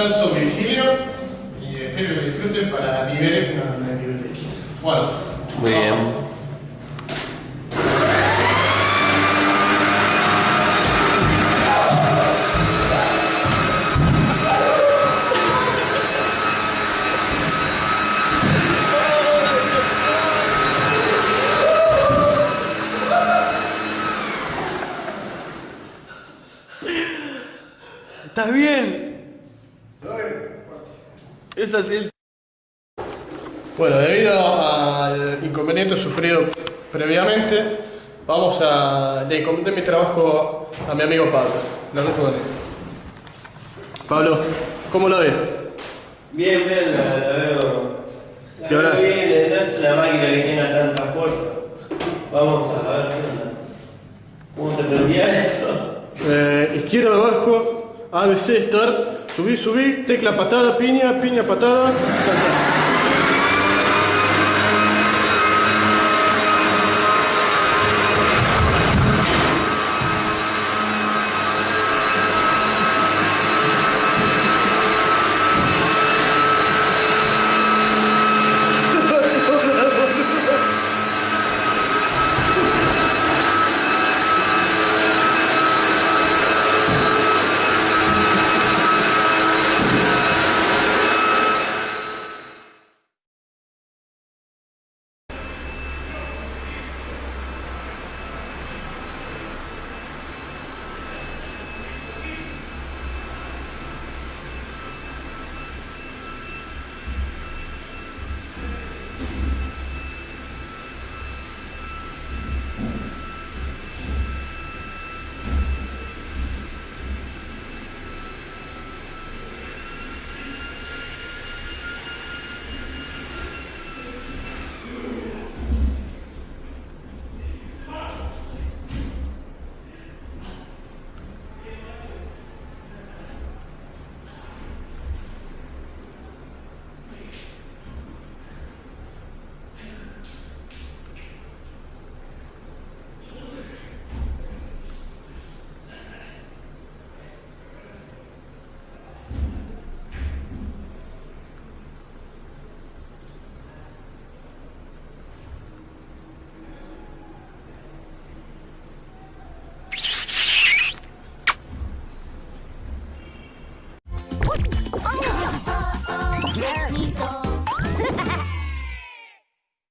Constanzo Virgilio y espero que disfruten para niveles, no, no nivel X. Bueno, Muy bien. ¿Estás bien? Es así. Bueno, debido al inconveniente sufrido previamente, vamos a le encomendé mi trabajo a mi amigo Pablo. Lo dejo con él. Pablo, ¿cómo lo ves? Bien, bien, la, la veo. La ¿Y ahora? bien, no es una máquina que tenga tanta fuerza. Vamos a ver qué onda. ¿Cómo se prendía esto? Eh, izquierda abajo, ABC, start, subí, subí, tecla patada, piña, piña, patada, salta.